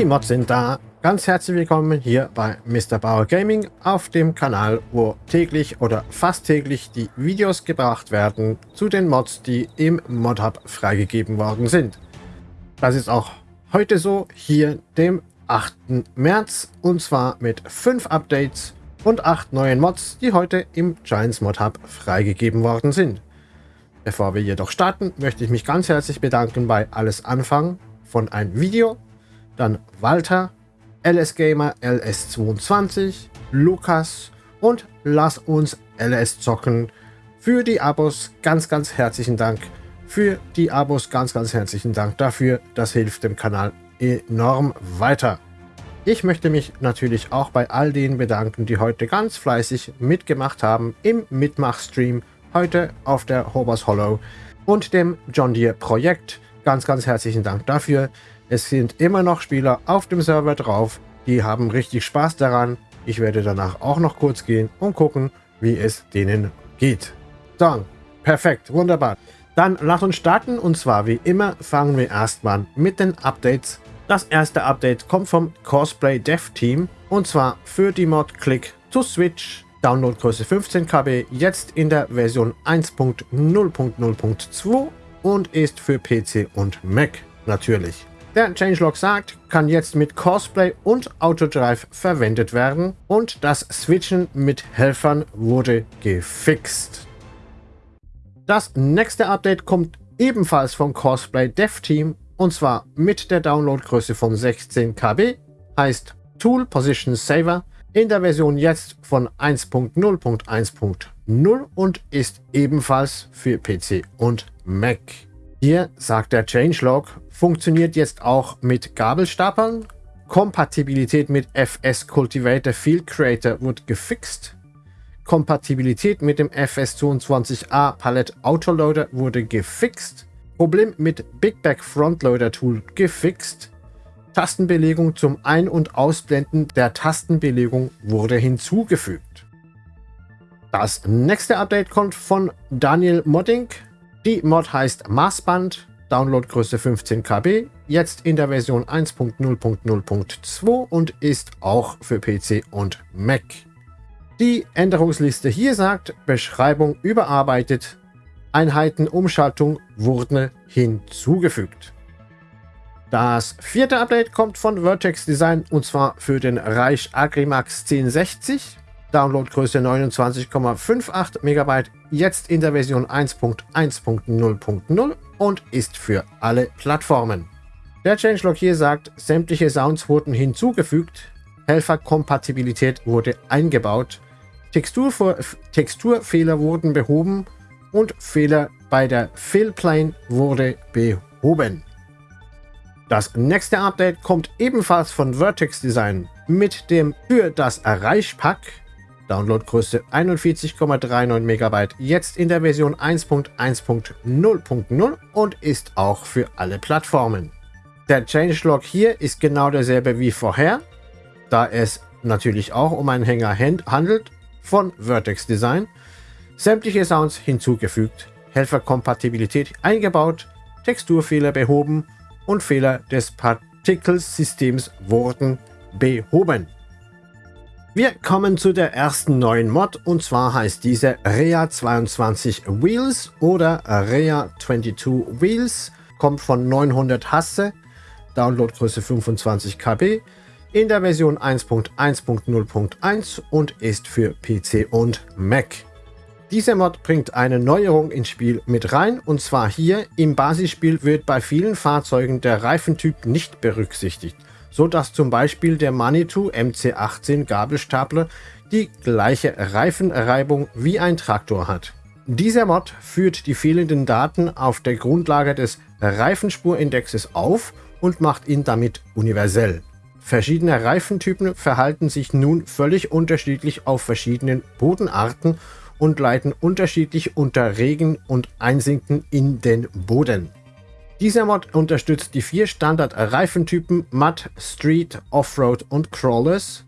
Die Mods sind da. Ganz herzlich willkommen hier bei Mr. Bauer Gaming auf dem Kanal, wo täglich oder fast täglich die Videos gebracht werden zu den Mods, die im ModHub freigegeben worden sind. Das ist auch heute so, hier dem 8. März und zwar mit 5 Updates und 8 neuen Mods, die heute im Giants ModHub freigegeben worden sind. Bevor wir jedoch starten, möchte ich mich ganz herzlich bedanken bei Alles Anfang von ein Video, dann Walter, LS Gamer LS22, Lukas und Lass uns LS zocken für die Abos. Ganz, ganz herzlichen Dank für die Abos. Ganz, ganz herzlichen Dank dafür. Das hilft dem Kanal enorm weiter. Ich möchte mich natürlich auch bei all denen bedanken, die heute ganz fleißig mitgemacht haben im Mitmachstream heute auf der Hobos Hollow und dem John Deere Projekt. Ganz, ganz herzlichen Dank dafür. Es sind immer noch Spieler auf dem Server drauf, die haben richtig Spaß daran. Ich werde danach auch noch kurz gehen und gucken, wie es denen geht. Dann, perfekt, wunderbar. Dann lass uns starten und zwar wie immer fangen wir erstmal mit den Updates. Das erste Update kommt vom Cosplay Dev Team und zwar für die Mod Click to Switch Downloadgröße 15 KB, jetzt in der Version 1.0.0.2 und ist für PC und Mac natürlich. Der Changelog sagt, kann jetzt mit Cosplay und Autodrive verwendet werden und das Switchen mit Helfern wurde gefixt. Das nächste Update kommt ebenfalls vom Cosplay Dev Team und zwar mit der Downloadgröße von 16 KB, heißt Tool Position Saver in der Version jetzt von 1.0.1.0 und ist ebenfalls für PC und Mac. Hier sagt der Changelog, funktioniert jetzt auch mit Gabelstapeln. Kompatibilität mit FS Cultivator Field Creator wird gefixt. Kompatibilität mit dem FS22A Palette Autoloader wurde gefixt. Problem mit Big Back Frontloader Tool gefixt. Tastenbelegung zum Ein- und Ausblenden der Tastenbelegung wurde hinzugefügt. Das nächste Update kommt von Daniel Modding. Die Mod heißt Maßband, Downloadgröße 15 KB, jetzt in der Version 1.0.0.2 und ist auch für PC und Mac. Die Änderungsliste hier sagt, Beschreibung überarbeitet, Einheitenumschaltung wurde hinzugefügt. Das vierte Update kommt von Vertex Design und zwar für den Reich Agrimax 1060. Downloadgröße 29,58 MB, jetzt in der Version 1.1.0.0 und ist für alle Plattformen. Der Changelog hier sagt, sämtliche Sounds wurden hinzugefügt, Helferkompatibilität wurde eingebaut, Textur Texturfehler wurden behoben und Fehler bei der Fillplane wurde behoben. Das nächste Update kommt ebenfalls von Vertex Design mit dem für das Erreichpack Downloadgröße 41,39 MB, jetzt in der Version 1.1.0.0 und ist auch für alle Plattformen. Der Changelog hier ist genau derselbe wie vorher, da es natürlich auch um einen Hänger handelt von Vertex Design. Sämtliche Sounds hinzugefügt, Helferkompatibilität eingebaut, Texturfehler behoben und Fehler des Partikelsystems wurden behoben. Wir kommen zu der ersten neuen Mod und zwar heißt diese Rea22 Wheels oder Rea22 Wheels, kommt von 900 Hasse, Downloadgröße 25 KB, in der Version 1.1.0.1 und ist für PC und Mac. Dieser Mod bringt eine Neuerung ins Spiel mit rein und zwar hier. Im Basisspiel wird bei vielen Fahrzeugen der Reifentyp nicht berücksichtigt, so dass zum Beispiel der Manitou MC18 Gabelstapler die gleiche Reifenreibung wie ein Traktor hat. Dieser Mod führt die fehlenden Daten auf der Grundlage des Reifenspurindexes auf und macht ihn damit universell. Verschiedene Reifentypen verhalten sich nun völlig unterschiedlich auf verschiedenen Bodenarten und leiten unterschiedlich unter Regen und Einsinken in den Boden. Dieser Mod unterstützt die vier Standard-Reifentypen Mud, Street, Offroad und Crawlers,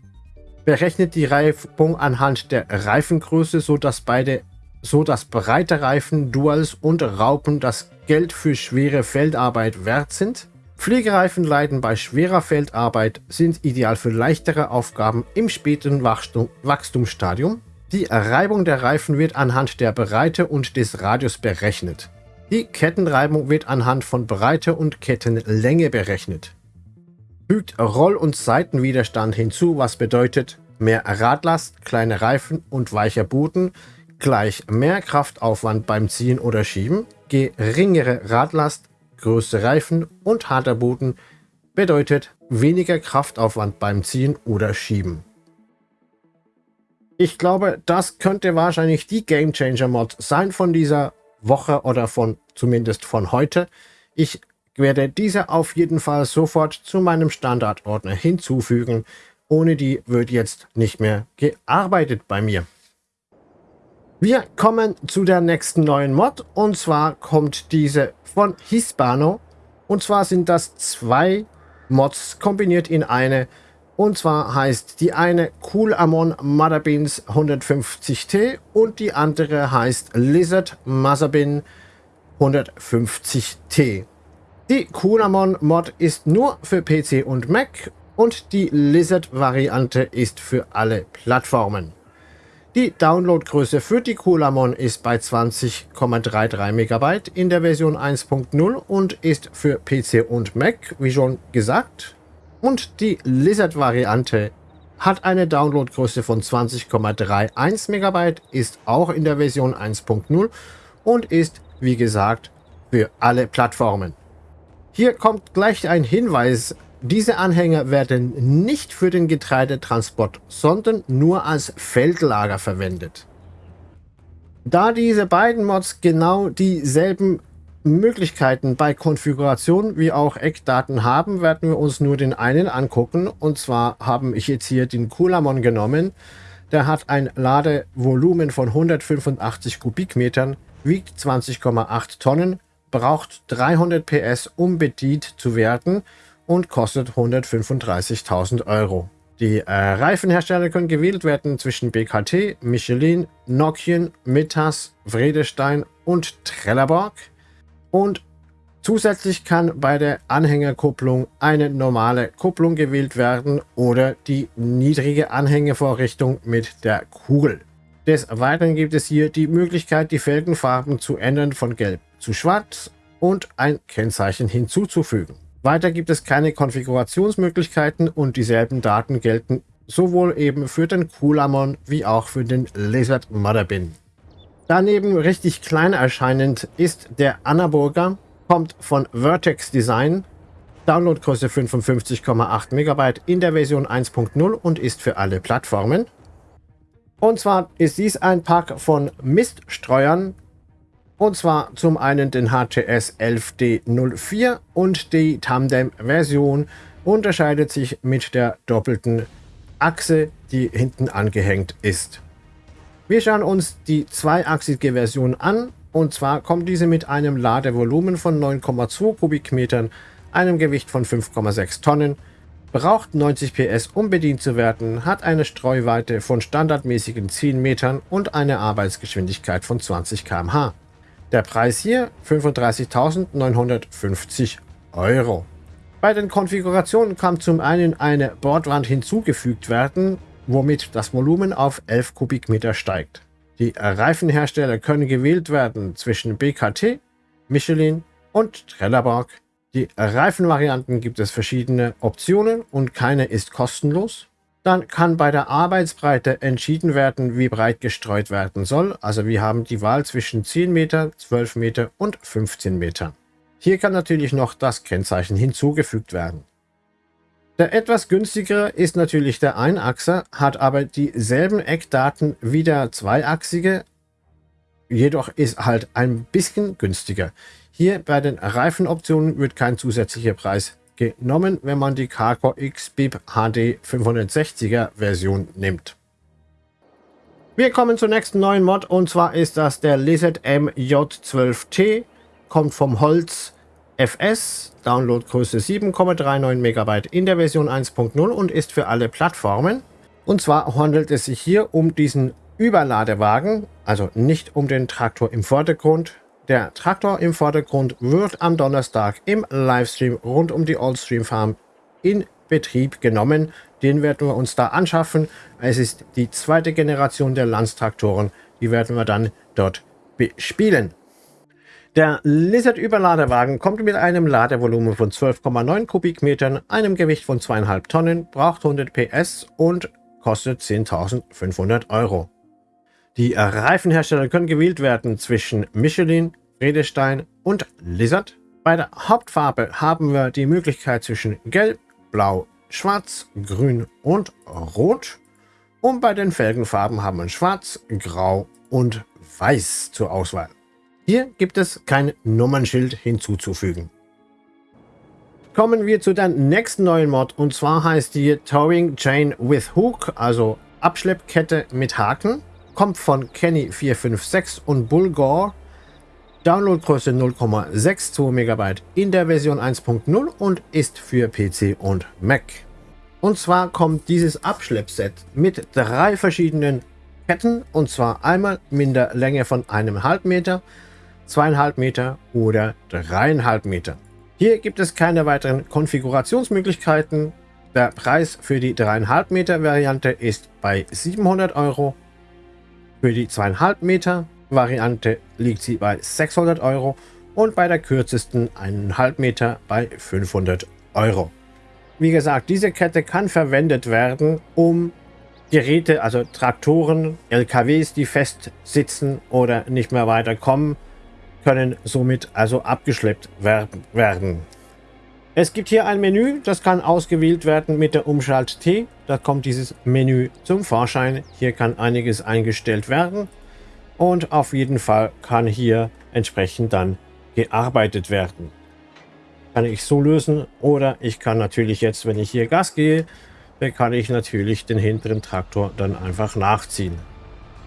berechnet die Reifung anhand der Reifengröße, sodass beide so breite Reifen, Duals und Raupen das Geld für schwere Feldarbeit wert sind, Pflegereifen leiden bei schwerer Feldarbeit, sind ideal für leichtere Aufgaben im späten Wachstum, Wachstumsstadium. Die Reibung der Reifen wird anhand der Breite und des Radius berechnet. Die Kettenreibung wird anhand von Breite und Kettenlänge berechnet. Fügt Roll- und Seitenwiderstand hinzu, was bedeutet mehr Radlast, kleine Reifen und weicher Boden gleich mehr Kraftaufwand beim Ziehen oder Schieben, geringere Radlast, größere Reifen und harter Boden bedeutet weniger Kraftaufwand beim Ziehen oder Schieben. Ich glaube, das könnte wahrscheinlich die Game Changer Mod sein von dieser Woche oder von zumindest von heute. Ich werde diese auf jeden Fall sofort zu meinem Standardordner hinzufügen. Ohne die wird jetzt nicht mehr gearbeitet bei mir. Wir kommen zu der nächsten neuen Mod und zwar kommt diese von Hispano und zwar sind das zwei Mods kombiniert in eine und zwar heißt die eine Cool Amon Motherbeans 150T und die andere heißt Lizard Motherbean 150T. Die Cool Amon Mod ist nur für PC und Mac und die Lizard Variante ist für alle Plattformen. Die Downloadgröße für die Colamon ist bei 20,33 MB in der Version 1.0 und ist für PC und Mac, wie schon gesagt. Und die Lizard-Variante hat eine Downloadgröße von 20,31 MB, ist auch in der Version 1.0 und ist, wie gesagt, für alle Plattformen. Hier kommt gleich ein Hinweis diese Anhänger werden nicht für den Getreidetransport, sondern nur als Feldlager verwendet. Da diese beiden Mods genau dieselben Möglichkeiten bei Konfiguration wie auch Eckdaten haben, werden wir uns nur den einen angucken. Und zwar habe ich jetzt hier den Kulamon genommen. Der hat ein Ladevolumen von 185 Kubikmetern, wiegt 20,8 Tonnen, braucht 300 PS, um bedient zu werden und kostet 135.000 Euro. Die äh, Reifenhersteller können gewählt werden zwischen BKT, Michelin, Nokian, Mittas, Vredestein und Trelleborg. Und zusätzlich kann bei der Anhängerkupplung eine normale Kupplung gewählt werden oder die niedrige Anhängevorrichtung mit der Kugel. Des Weiteren gibt es hier die Möglichkeit, die Felgenfarben zu ändern von gelb zu schwarz und ein Kennzeichen hinzuzufügen. Weiter gibt es keine Konfigurationsmöglichkeiten und dieselben Daten gelten sowohl eben für den Coolamon wie auch für den Lizard Motherbin. Daneben richtig klein erscheinend ist der Anaburger, kommt von Vertex Design, Downloadgröße 55,8 MB in der Version 1.0 und ist für alle Plattformen. Und zwar ist dies ein Pack von Miststreuern, und zwar zum einen den HTS 11D04 und die Tandem-Version unterscheidet sich mit der doppelten Achse, die hinten angehängt ist. Wir schauen uns die zweiachsige Version an und zwar kommt diese mit einem Ladevolumen von 9,2 Kubikmetern, einem Gewicht von 5,6 Tonnen, braucht 90 PS um bedient zu werden, hat eine Streuweite von standardmäßigen 10 Metern und eine Arbeitsgeschwindigkeit von 20 km/h. Der Preis hier 35.950 Euro. Bei den Konfigurationen kann zum einen eine Bordwand hinzugefügt werden, womit das Volumen auf 11 Kubikmeter steigt. Die Reifenhersteller können gewählt werden zwischen BKT, Michelin und Trelleborg. Die Reifenvarianten gibt es verschiedene Optionen und keine ist kostenlos. Dann kann bei der Arbeitsbreite entschieden werden, wie breit gestreut werden soll. Also wir haben die Wahl zwischen 10 Meter, 12 Meter und 15 Meter. Hier kann natürlich noch das Kennzeichen hinzugefügt werden. Der etwas günstigere ist natürlich der Einachser, hat aber dieselben Eckdaten wie der zweiachsige, jedoch ist halt ein bisschen günstiger. Hier bei den Reifenoptionen wird kein zusätzlicher Preis genommen, wenn man die Carcore X BIP HD 560er Version nimmt. Wir kommen zur nächsten neuen Mod und zwar ist das der Lizard MJ12T, kommt vom Holz FS, Downloadgröße 7,39 MB in der Version 1.0 und ist für alle Plattformen. Und zwar handelt es sich hier um diesen Überladewagen, also nicht um den Traktor im Vordergrund, Der Traktor im Vordergrund wird am Donnerstag im Livestream rund um die Oldstream Farm in Betrieb genommen. Den werden wir uns da anschaffen. Es ist die zweite Generation der Landstraktoren. Die werden wir dann dort bespielen. Der Lizard-Überladewagen kommt mit einem Ladevolumen von 12,9 Kubikmetern, einem Gewicht von 2,5 Tonnen, braucht 100 PS und kostet 10.500 Euro. Die Reifenhersteller können gewählt werden zwischen Michelin, Redestein und Lizard. Bei der Hauptfarbe haben wir die Möglichkeit zwischen Gelb, Blau, Schwarz, Grün und Rot. Und bei den Felgenfarben haben wir Schwarz, Grau und Weiß zur Auswahl. Hier gibt es kein Nummernschild hinzuzufügen. Kommen wir zu der nächsten neuen Mod und zwar heißt die Towing Chain with Hook, also Abschleppkette mit Haken. Kommt von Kenny456 und Bulgor. Downloadgröße 0,62 MB in der Version 1.0 und ist für PC und Mac. Und zwar kommt dieses Abschleppset mit drei verschiedenen Ketten und zwar einmal mit der Länge von einem halben Meter, zweieinhalb Meter oder dreieinhalb Meter. Hier gibt es keine weiteren Konfigurationsmöglichkeiten. Der Preis für die dreieinhalb Meter Variante ist bei 700 Euro. Für die zweieinhalb Meter Variante liegt sie bei 600 Euro und bei der kürzesten 1,5 Meter bei 500 Euro. Wie gesagt, diese Kette kann verwendet werden, um Geräte, also Traktoren, LKWs, die fest sitzen oder nicht mehr weiterkommen, können somit also abgeschleppt werden. Es gibt hier ein Menü, das kann ausgewählt werden mit der Umschalt T. Da kommt dieses Menü zum Vorschein. Hier kann einiges eingestellt werden und auf jeden Fall kann hier entsprechend dann gearbeitet werden. Kann ich so lösen oder ich kann natürlich jetzt, wenn ich hier Gas gehe, kann ich natürlich den hinteren Traktor dann einfach nachziehen.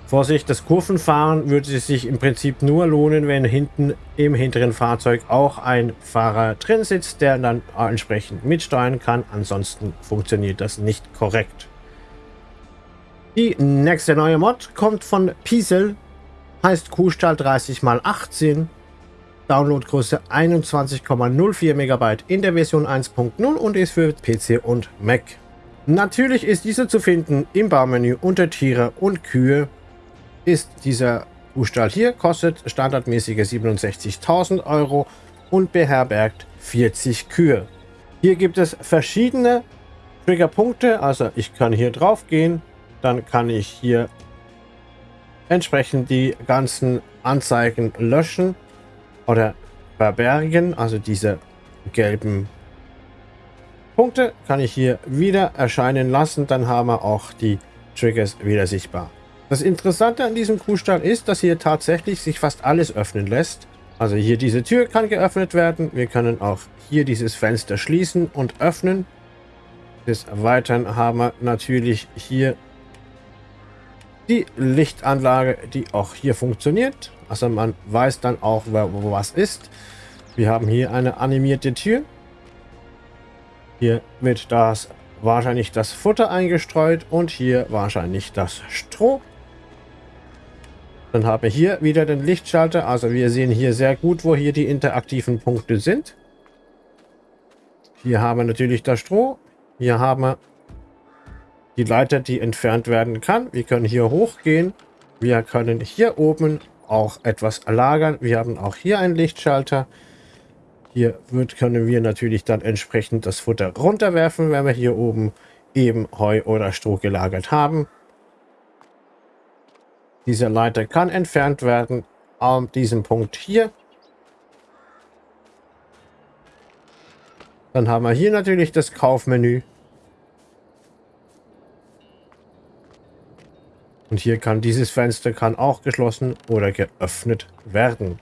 Vorsicht, das Kurvenfahren würde sich im Prinzip nur lohnen, wenn hinten im hinteren Fahrzeug auch ein Fahrer drin sitzt, der dann entsprechend mitsteuern kann. Ansonsten funktioniert das nicht korrekt. Die nächste neue Mod kommt von Piesel, heißt Kuhstall 30x18, Downloadgröße 21,04 MB in der Version 1.0 und ist für PC und Mac. Natürlich ist diese zu finden im Baumenü unter Tiere und Kühe ist dieser Kuhstall hier, kostet standardmäßige 67.000 Euro und beherbergt 40 Kühe. Hier gibt es verschiedene Triggerpunkte, also ich kann hier drauf gehen, dann kann ich hier entsprechend die ganzen Anzeigen löschen oder verbergen, also diese gelben Punkte kann ich hier wieder erscheinen lassen, dann haben wir auch die Triggers wieder sichtbar. Das Interessante an diesem Kuhstall ist, dass hier tatsächlich sich fast alles öffnen lässt. Also hier diese Tür kann geöffnet werden. Wir können auch hier dieses Fenster schließen und öffnen. Des Weiteren haben wir natürlich hier die Lichtanlage, die auch hier funktioniert. Also man weiß dann auch, wo was ist. Wir haben hier eine animierte Tür. Hier wird das wahrscheinlich das Futter eingestreut und hier wahrscheinlich das Stroh. Dann haben wir hier wieder den Lichtschalter. Also wir sehen hier sehr gut, wo hier die interaktiven Punkte sind. Hier haben wir natürlich das Stroh. Hier haben wir die Leiter, die entfernt werden kann. Wir können hier hochgehen. Wir können hier oben auch etwas lagern. Wir haben auch hier einen Lichtschalter. Hier wird, können wir natürlich dann entsprechend das Futter runterwerfen, wenn wir hier oben eben Heu oder Stroh gelagert haben. Diese Leiter kann entfernt werden an diesem Punkt hier. Dann haben wir hier natürlich das Kaufmenü. Und hier kann dieses Fenster kann auch geschlossen oder geöffnet werden.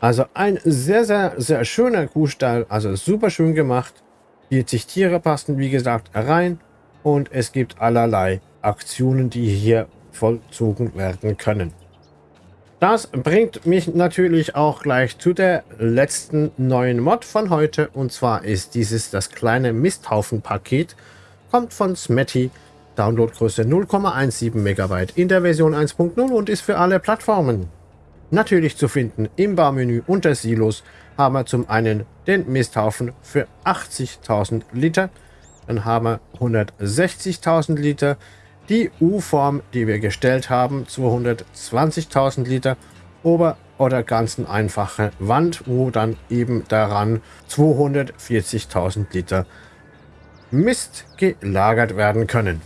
Also ein sehr, sehr, sehr schöner Kuhstall. Also super schön gemacht. 40 Tiere passen, wie gesagt, rein. Und es gibt allerlei Aktionen, die hier vollzogen werden können. Das bringt mich natürlich auch gleich zu der letzten neuen Mod von heute. Und zwar ist dieses das kleine Misthaufen-Paket. Kommt von Smetty. Downloadgröße 0,17 MB in der Version 1.0 und ist für alle Plattformen. Natürlich zu finden im Baumenü unter Silos haben wir zum einen den Misthaufen für 80.000 Liter, dann haben wir 160.000 Liter, die U-Form, die wir gestellt haben, 220.000 Liter, Ober- oder ganzen einfache Wand, wo dann eben daran 240.000 Liter Mist gelagert werden können.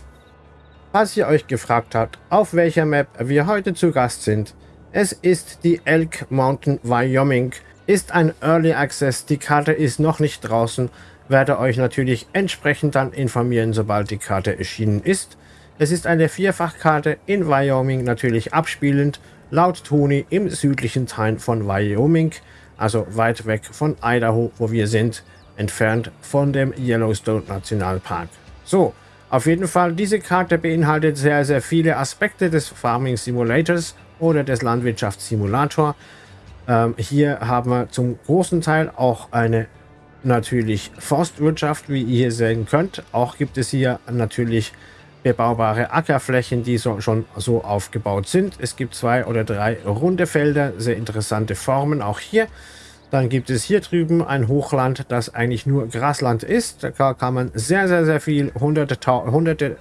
Falls ihr euch gefragt habt, auf welcher Map wir heute zu Gast sind, es ist die Elk Mountain Wyoming, ist ein Early Access, die Karte ist noch nicht draußen, werde euch natürlich entsprechend dann informieren, sobald die Karte erschienen ist. Es ist eine Vierfachkarte in Wyoming, natürlich abspielend, laut Tony im südlichen Teil von Wyoming, also weit weg von Idaho, wo wir sind, entfernt von dem Yellowstone Nationalpark. So, auf jeden Fall, diese Karte beinhaltet sehr, sehr viele Aspekte des Farming Simulators oder des Landwirtschaftssimulator. Ähm, hier haben wir zum großen Teil auch eine natürlich Forstwirtschaft, wie ihr hier sehen könnt. Auch gibt es hier natürlich bebaubare Ackerflächen, die so, schon so aufgebaut sind. Es gibt zwei oder drei runde Felder, sehr interessante Formen auch hier. Dann gibt es hier drüben ein Hochland, das eigentlich nur Grasland ist. Da kann man sehr, sehr, sehr viel, hunderte, hunderte,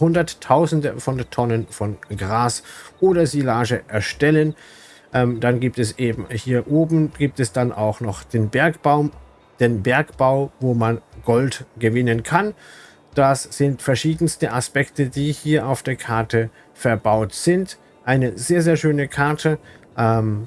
hunderttausende von Tonnen von Gras oder Silage erstellen. Ähm, dann gibt es eben hier oben, gibt es dann auch noch den Bergbaum, den Bergbau, wo man Gold gewinnen kann. Das sind verschiedenste Aspekte, die hier auf der Karte verbaut sind. Eine sehr, sehr schöne Karte. Ähm,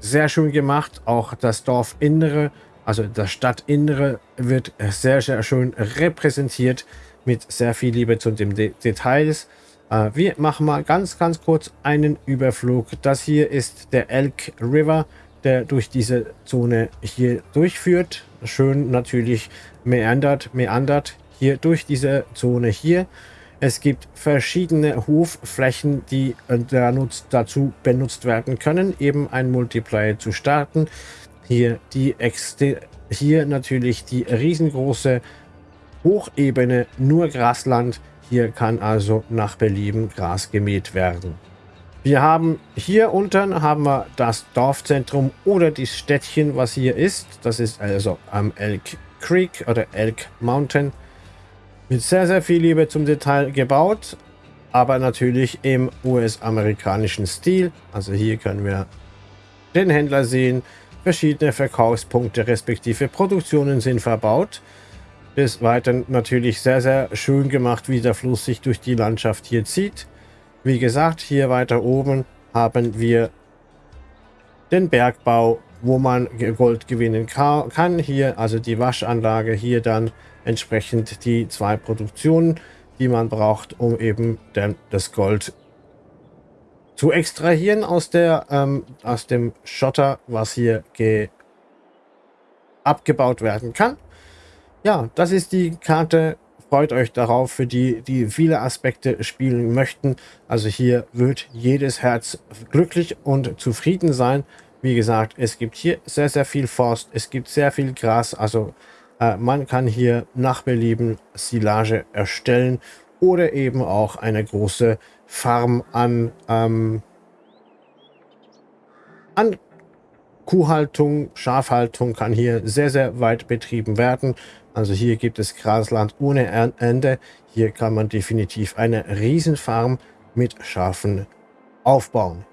sehr schön gemacht. Auch das Dorfinnere, also das Stadtinnere, wird sehr, sehr schön repräsentiert mit sehr viel Liebe zu den De Details. Äh, wir machen mal ganz, ganz kurz einen Überflug. Das hier ist der Elk River, der durch diese Zone hier durchführt. Schön natürlich meandert, meandert hier durch diese Zone hier. Es gibt verschiedene Hofflächen, die dazu benutzt werden können, eben ein Multiplayer zu starten. Hier, die hier natürlich die riesengroße Hochebene, nur Grasland. Hier kann also nach Belieben Gras gemäht werden. Wir haben hier unten haben wir das Dorfzentrum oder das Städtchen, was hier ist. Das ist also am Elk Creek oder Elk Mountain. Mit sehr, sehr viel Liebe zum Detail gebaut, aber natürlich im US-amerikanischen Stil. Also hier können wir den Händler sehen, verschiedene Verkaufspunkte respektive Produktionen sind verbaut. Des Weiteren natürlich sehr, sehr schön gemacht, wie der Fluss sich durch die Landschaft hier zieht. Wie gesagt, hier weiter oben haben wir den Bergbau, wo man Gold gewinnen kann. Hier also die Waschanlage, hier dann entsprechend die zwei Produktionen, die man braucht, um eben das Gold zu extrahieren aus, der, ähm, aus dem Schotter, was hier abgebaut werden kann. Ja, das ist die Karte. Freut euch darauf, für die, die viele Aspekte spielen möchten. Also hier wird jedes Herz glücklich und zufrieden sein. Wie gesagt, es gibt hier sehr, sehr viel Forst, es gibt sehr viel Gras, also man kann hier nach Belieben Silage erstellen oder eben auch eine große Farm an, ähm, an Kuhhaltung, Schafhaltung kann hier sehr, sehr weit betrieben werden. Also hier gibt es Grasland ohne Ende. Hier kann man definitiv eine Riesenfarm mit Schafen aufbauen.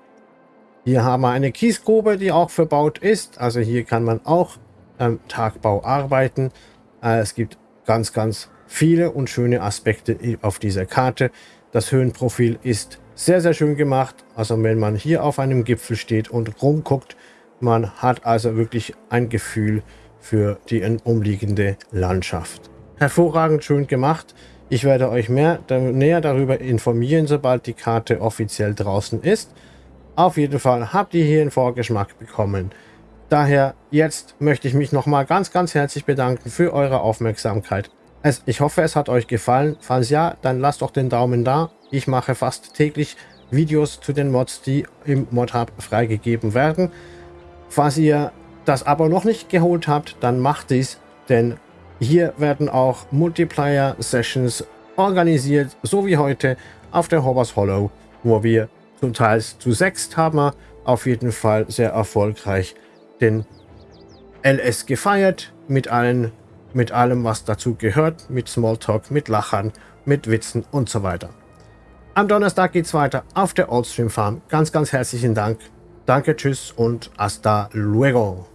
Hier haben wir eine Kiesgrube, die auch verbaut ist. Also hier kann man auch ähm, Tagbau arbeiten. Äh, es gibt ganz, ganz viele und schöne Aspekte auf dieser Karte. Das Höhenprofil ist sehr, sehr schön gemacht. Also wenn man hier auf einem Gipfel steht und rumguckt, man hat also wirklich ein Gefühl für die umliegende Landschaft. Hervorragend schön gemacht. Ich werde euch mehr, näher darüber informieren, sobald die Karte offiziell draußen ist. Auf jeden Fall habt ihr hier einen Vorgeschmack bekommen. Daher jetzt möchte ich mich nochmal ganz, ganz herzlich bedanken für eure Aufmerksamkeit. Es, ich hoffe, es hat euch gefallen. Falls ja, dann lasst doch den Daumen da. Ich mache fast täglich Videos zu den Mods, die im Mod-Hub freigegeben werden. Falls ihr das aber noch nicht geholt habt, dann macht dies, denn hier werden auch Multiplayer-Sessions organisiert, so wie heute auf der Hobbers Hollow, wo wir zum Teil zu sechst haben auf jeden Fall sehr erfolgreich den LS gefeiert mit allen mit allem, was dazu gehört, mit Smalltalk, mit Lachern, mit Witzen und so weiter. Am Donnerstag geht es weiter auf der Oldstream Farm. Ganz, ganz herzlichen Dank. Danke, tschüss und hasta luego.